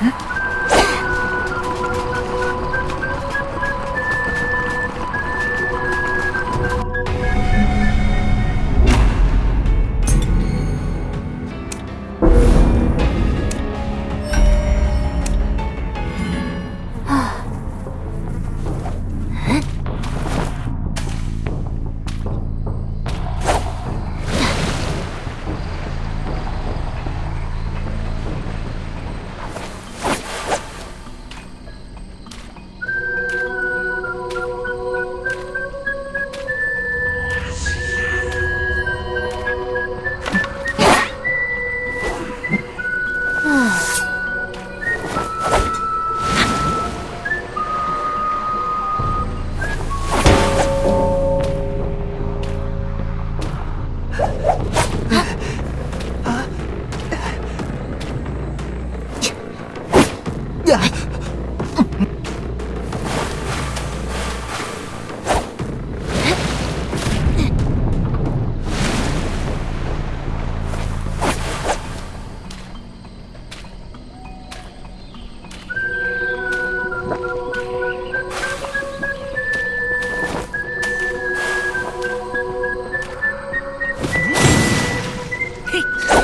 嗯。Hey!